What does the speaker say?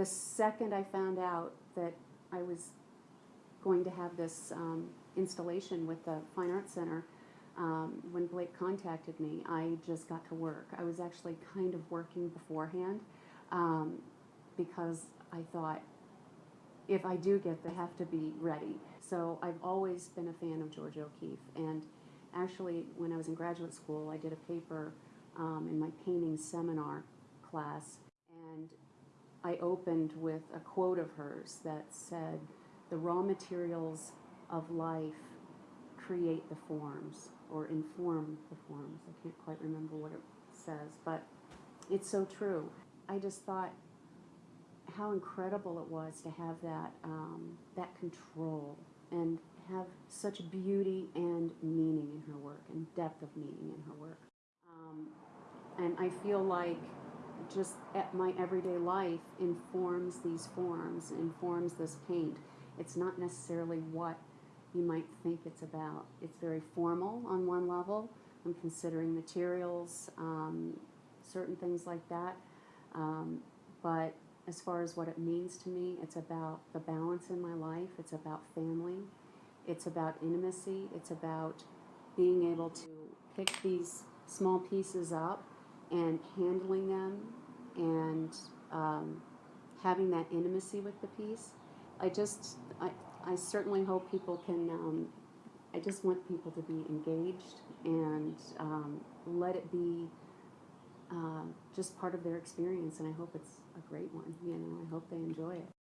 the second I found out that I was going to have this um, installation with the Fine Arts Center, um, when Blake contacted me, I just got to work. I was actually kind of working beforehand um, because I thought if I do get, they have to be ready. So I've always been a fan of Georgia O'Keeffe, and actually, when I was in graduate school, I did a paper um, in my painting seminar class, and I opened with a quote of hers that said, "The raw materials of life create the forms or inform the forms." I can't quite remember what it says, but it's so true. I just thought how incredible it was to have that um, that control and have such beauty and meaning in her work and depth of meaning in her work. Um, and I feel like just at my everyday life informs these forms, informs this paint. It's not necessarily what you might think it's about. It's very formal on one level. I'm considering materials, um, certain things like that. Um, but as far as what it means to me, it's about the balance in my life. It's about family. It's about intimacy. It's about being able to pick these small pieces up and handling them and um, having that intimacy with the piece. I just, I, I certainly hope people can, um, I just want people to be engaged and um, let it be uh, just part of their experience, and I hope it's a great one. You know, I hope they enjoy it.